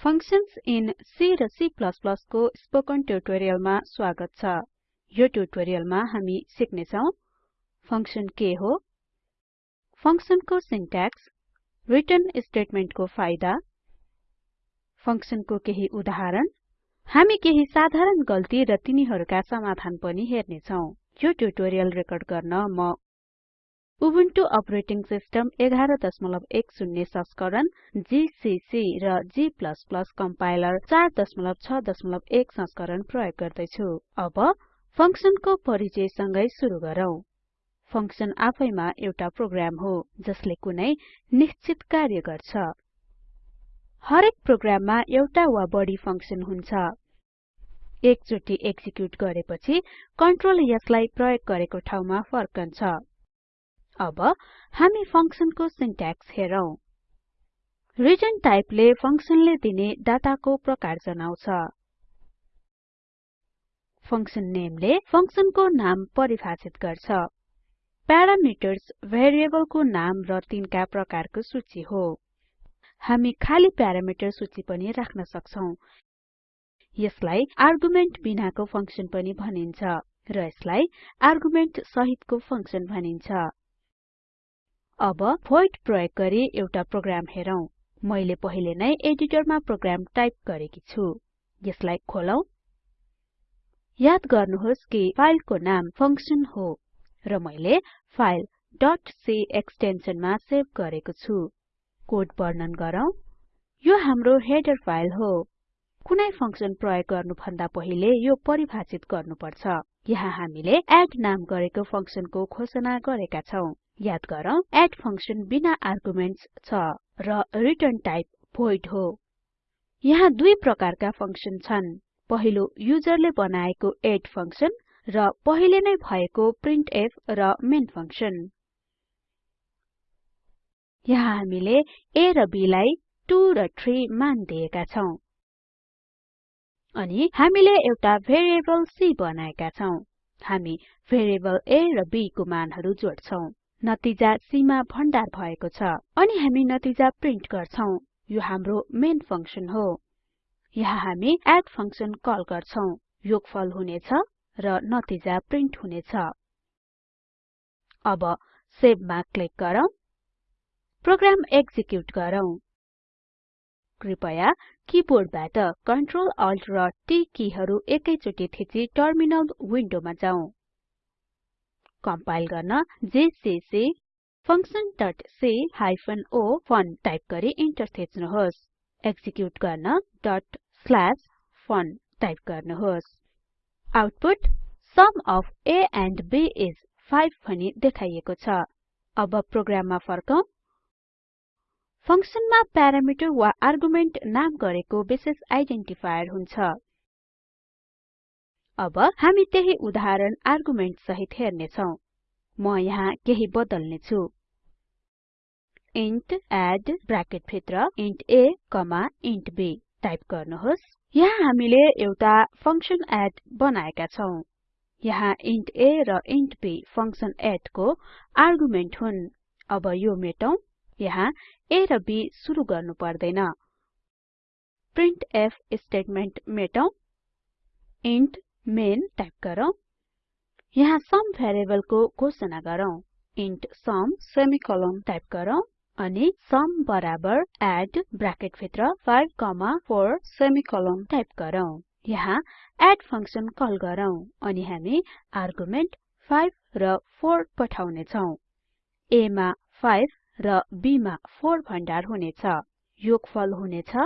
Functions in C र C को spoken ट्युटोरियलमा स्वागत छ। यो ट्युटोरियलमा हामी सिक्ने छौं फंक्शन के हो? फंक्शनको सिन्ट्याक्स रिटर्न स्टेटमेन्टको फाइदा फंक्शनको केही उदाहरण हामी केही साधारण गल्ती र तिनीहरूका समाधान पनि हेर्ने छौं यो ट्युटोरियल रेकर्ड गर्न म उबुन्टु अपरेटिङ सिस्टम 1110 संस्करण जीसीसी र g कम्पाइलर 461 संस्करण प्रयोग गर्दै छु अब फंक्शनको परिचयसँगै सुरु गरौँ। फंक्शन आफैमा एउटा प्रोग्राम हो जसले कुनै निश्चित कार्य गर्छ। हरेक प्रोग्राममा एउटा वा बढी फंक्शन हुन्छ। एकचोटि एक्जिक्युट गरेपछि कन्ट्रोल यसलाई प्रयोग गरेको ठाउँमा फर्कन्छ। अब हामी फंक्शनको सिन्ट्याक्स हेरौं। रिटर्न टाइपले फंक्शनले दिने डाटाको प्रकार जनाउँछ। फंक्शन नेमले फंक्शनको नाम परिभाषित गर्छ। प्यारामिटर्स भेरिएबलको नाम र तिनका प्रकारको सूची हो। हामी खाली प्यारामिटर सूची पनि राख्न सक्छौं। यसलाई आर्गुमेन्ट बिनाको फंक्शन पनि भनिन्छ र यसलाई आर्गुमेन्ट सहितको फंक्शन भनिन्छ। अब void प्रयोग गरी एउटा प्रोग्राम हेरौं। मैले पहिले नै एडिटरमा प्रोग्राम टाइप गरेकी छु। यसलाई खोलौं। याद गर्नुहोस् कि फाइलको नाम फंक्शन हो र मैले फाइल .c एक्सटेन्सनमा सेभ गरेको छु। कोड वर्णन गरौँ। यो हाम्रो हेडर फाइल हो। कुनै फंक्शन प्रयोग गर्नु भन्दा पहिले यो परिभाषित गर्नुपर्छ। यहाँ हामीले एड नाम गरेको फंक्शनको घोषणा गरेका छौं। याद गरौँ। एड फंक्शन बिना आर्गुमेन्ट्स छ र रिटर्न टाइप void हो। यहाँ दुई प्रकारका फंक्शन छन्। पहिलो युजरले बनाएको एड फंक्शन र पहिले नै भएको प्रिन्टफ र मेन फंक्शन यहाँ हामीले a र b लाई 2 र 3 मान दिएका छौं। अनि हामीले एउटा भेरिएबल c बनाएका छौं। हामी भेरिएबल a र b को मानहरु जोड्छौं। नतिजा C मा भण्डार भएको छ। अनि हामी नतिजा प्रिन्ट गर्छौं। यो हाम्रो मेन फंक्शन हो। यहाँ हामी एड फंक्शन कल गर्छौं। योगफल हुनेछ र नतिजा प्रिन्ट हुनेछ। अब सेभ मा क्लिक गरौँ। प्रोग्राम एक्जिक्युट गरौँ। कृपया किबोर्डबाट Ctrl Alt र T किहरू एकैचोटि थिची टर्मिनल विन्डोमा जाउँ कम्पाइल गर्न GCC functionc o fun type गरी इन्टर थिच्नुहोस्। एक्जिक्युट गर्न. fun टाइप गर्नुहोस्। Output sum O a and b is 5 भनी देखाइएको छ। अब प्रोग्राममा फर्कौं। फंक्शनमा प्यारामिटर वा आर्गुमेन्ट नाम गरेको विशेष आइडेन्टिफायर हुन्छ। अब हामी त्यही उदाहरण आर्गुमेन्ट सहित हेर्ने छौं म यहाँ केही बदल्ने छु इन्ट एड ब्राकेट भित्र int a comma int b type गर्नुहोस्। यहाँ हामीले एउटा फंक्शन एड बनाएका छौं। यहाँ इन्ट a र इन्ट b फंक्शन एड को आर्गुमेन्ट हुन्। अब यो मेटौं। यहाँ a र b सुरु गर्नु पर्दैन। प्रिन्टफ स्टेटमेन्ट मेटौं। इन्ट मेन टाइप गरौँ यहाँ सुम भेरिएबलको घोषणा गरौँ इन्ट सुम सेमिकोलोन टाइप गरौँ अनि सुम बराबर एड ब्राकेट भित्र 5 4 सेमिकोलोन टाइप गरौँ यहाँ एड फंक्शन कल गरौँ अनि हामी आर्गुमेन्ट 5 र 4 पठाउने छौं a मा 5 र b मा 4 भण्डार हुनेछ। योगफल हुनेछ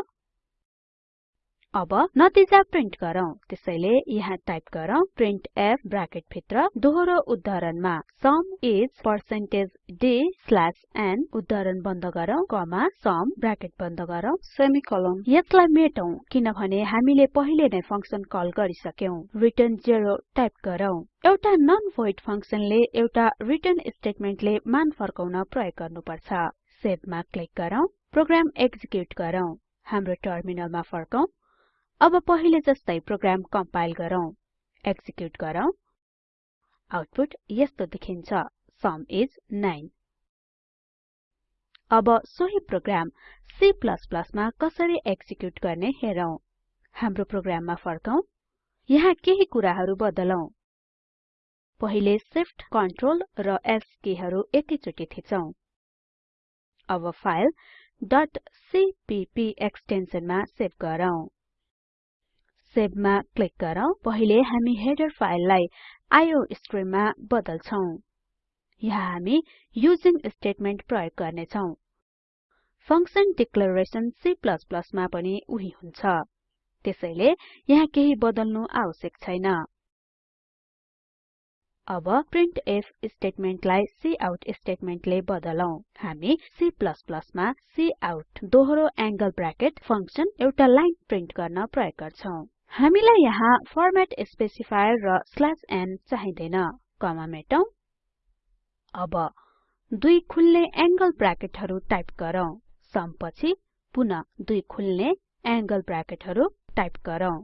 अब नतिजा प्रिन्ट गरौँ। त्यसैले यहाँ टाइप गरौँ प्रिन्टफ ब्राकेट भित्र दोहोरो उद्धरणमा sum is percentage d slash n उद्धरण बन्द गरौँ कमा सुम ब्राकेट बन्द गरौँ सेमिकोलोन यसलाई मेटौं किनभने हामीले पहिले नै फंक्शन कल गरिसक्यौं। रिटर्न 0 टाइप गरौँ। एउटा नन भोइड फंक्शनले एउटा रिटर्न स्टेटमेन्टले मान फर्काउन प्रयोग गर्नुपर्छ। सेभमा क्लिक गरौँ। प्रोग्राम एक्जिक्युट गरौँ। हाम्रो टर्मिनलमा फर्कौं अब पहिले जस्तै प्रोग्राम कम्पाइल गरौँ एक्जिक्युट गरौँ। आउटपुट यस्तो देखिन्छ सुम इस 9 अब सोही प्रोग्राम C मा कसरी एक्जिक्युट गर्ने हेरौं। हाम्रो प्रोग्राममा फर्कौं। यहाँ केही कुराहरु बदलौं। पहिले Shift Ctrl र S किहरू एकैचोटि थिचौं। अब फाइल .cpp एक्सटेन्सनमा सेभ गरौँ। सेभमा क्लिक गरौँ। पहिले हामी हेडर फाइललाई आईओस्ट्रीम मा बदल्छौं। यहाँ हामी युजिङ स्टेटमेन्ट प्रयोग गर्नेछौं। फंक्सन डिक्लेरेसन C मा पनि उही हुन्छ। त्यसैले यहाँ केही बदल्नु आवश्यक छैन। अब प्रिन्टफ स्टेटमेन्टलाई काउट स्टेटमेन्टले बदलौं। हामी C मा काउट दोहोरो एंगल ब्राकेट फंक्सन एउटा लाइन प्रिन्ट गर्न प्रयोग गर्छौं। हामीलाई यहाँ फर्मेट स्पेसिफायर र n चाहिदैन कमा मेटौं। अब दुई खुल्ने एंगल ब्राकेटहरु टाइप गरौँ। सम पछि पुन दुई खुल्ने एंगल ब्राकेटहरु टाइप गरौँ।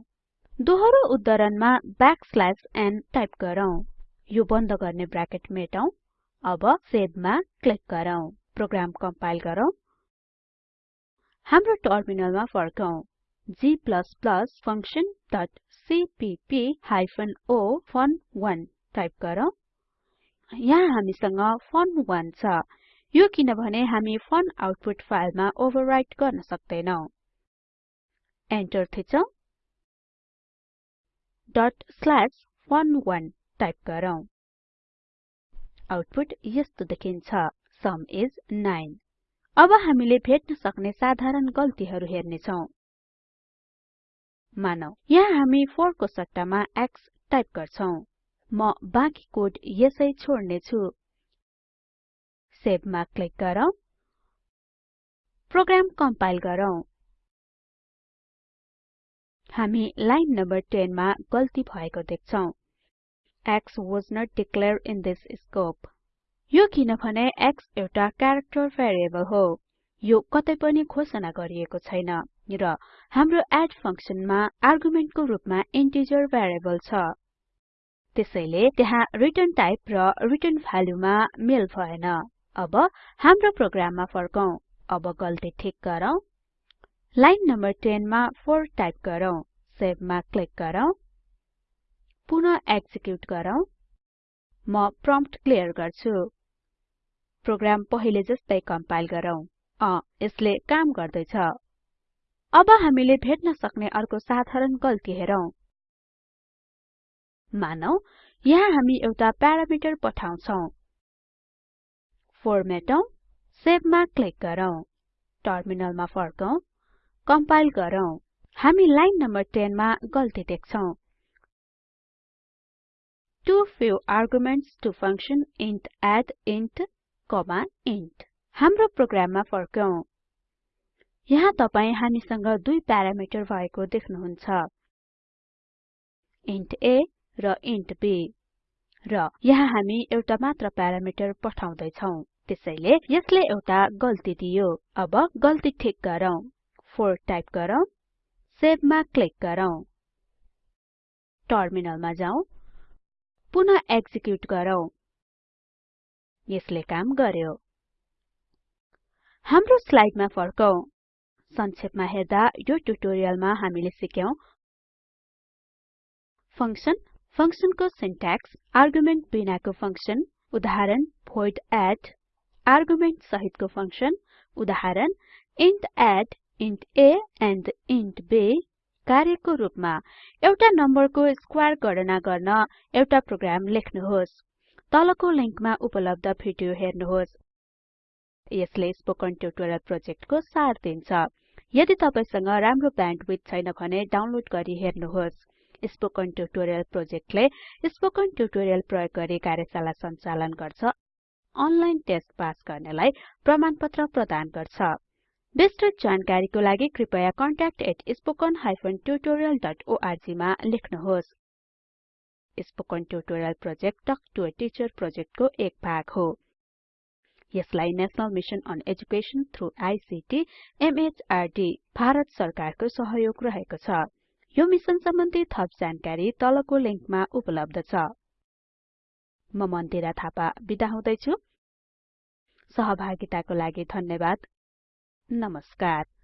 दोहोरो उद्धरणमा n टाइप गरौँ। यो बन्द गर्ने ब्राकेट मेटौं। अब सेभमा क्लिक गरौँ। प्रोग्राम कम्पाइल गरौँ। हाम्रो टर्मिनलमा फर्कौं। G functionसीपीपी o फन1 टाइप गरौँ। यहाँ हामीसँग फन1 छ। यो किनभने हामी फन आउटपुट फाइलमा ओभरराइट गर्न सक्दैनौं। एन्टर थिचौं। fun1 टाइप गरौँ। आउटपुट यस्तो देखिन्छ। सुम इस 9 अब हामीले भेट्न सक्ने साधारण गल्तीहरु हेर्नेछौं। मानौ यहाँ हामी 4 को सट्टामा x टाइप गर्छौं। म बाँकी कोड यसै छोड्ने छु। सेभमा क्लिक गरौँ। प्रोग्राम कम्पाइल गरौँ। हामी लाइन नम्बर 10 मा गल्ती भएको देख्छौं। X was not declared in this scope यो किनभने x एउटा क्यारेक्टर भेरिएबल हो। यो कतै पनि घोषणा गरिएको छैन। र हाम्रो एड फंक्सनमा आर्गुमेन्टको रूपमा इन्टिजर भेरिएबल छ। त्यसैले त्यहाँ रिटर्न टाइप र रिटर्न भ्यालुमा मेल भएन। अब हाम्रो प्रोग्राममा फर्कौं। अब गल्ती ठीक गरौँ। लाइन नम्बर 10 मा 4 टाइप गरौँ। सेभमा क्लिक गरौँ। पुनः एक्जिक्युट गरौँ। म प्रम्प्ट क्लियर गर्छु। प्रोग्राम पहिले जस्तै कम्पाइल गरौँ। अ यसले काम गर्दैछ। अब हामीले भेट्न सक्ने अर्को साधारण गल्ती हेरौं। मानौ यहाँ हामी एउटा प्यारामिटर पठाउँछौं। फर्मेटौं सेभमा क्लिक गरौँ। टर्मिनलमा फर्कौं कम्पाइल गरौँ। हामी लाइन नम्बर 10 मा गल्ती देख्छौं। too few arguments to function int add int int हाम्रो प्रोग्राममा फर्कौं। यहाँ तपाई हामीसँग दुई प्यारामिटर भएको देख्नुहुन्छ। इन्ट a र इन्ट b र यहाँ हामी एउटा मात्र प्यारामिटर पठाउँदै छौं त्यसैले यसले एउटा गल्ती दियो। अब गल्ती ठीक गरौँ। 4 टाइप गरौँ। सेभमा क्लिक गरौँ। टर्मिनलमा जाउँ पुनः एक्जिक्युट गरौँ। यसले काम गर्यो। हाम्रो स्लाइडमा फर्कौं। संक्षेपमा हेर्दा यो ट्युटोरियलमा हामीले सिक्यौं फंक्सन फंक्सनको सिन्ट्याक्स आर्गुमेन्ट बिनाको फंक्सन उदाहरण void add आर्गुमेन्ट सहितको फंक्सन उदाहरण int add int a and int b कार्यको रूपमा एउटा नम्बरको स्क्वायर गणना गर्न एउटा प्रोग्राम लेख्नुहोस्। तलको लिंकमा उपलब्ध भिडियो हेर्नुहोस्। यसले स्पोकन ट्युटोरियल प्रोजेक्टको सार दिन्छ। यदि तपाईसँग राम्रो ब्यान्डविड्थ छैन भने डाउनलोड गरी हेर्नुहोस्। स्पोकन ट्युटोरियल प्रोजेक्टले स्पोकन ट्युटोरियल प्रयोग गरी कार्यशाला सञ्चालन गर्छ। अनलाइन टेस्ट पास गर्नेलाई प्रमाणपत्र प्रदान गर्छ। विस्तृत जानकारीको लागि कृपया contact@spoken tutorialorg मा लेख्नुहोस्। Spoken tutorial project talk to teacher प्रोजेक्टको एक भाग हो। यसलाई national mission on education through ICT MHRD Bharat सरकारको सहयोग रहेको छ। यो मिशन सम्बन्धी थप जानकारी तलको लिंकमा उपलब्ध छ। म मन्दिरा थापा बिदा हुदैछु। सहभागिताको लागि धन्यवाद। नमस्कार।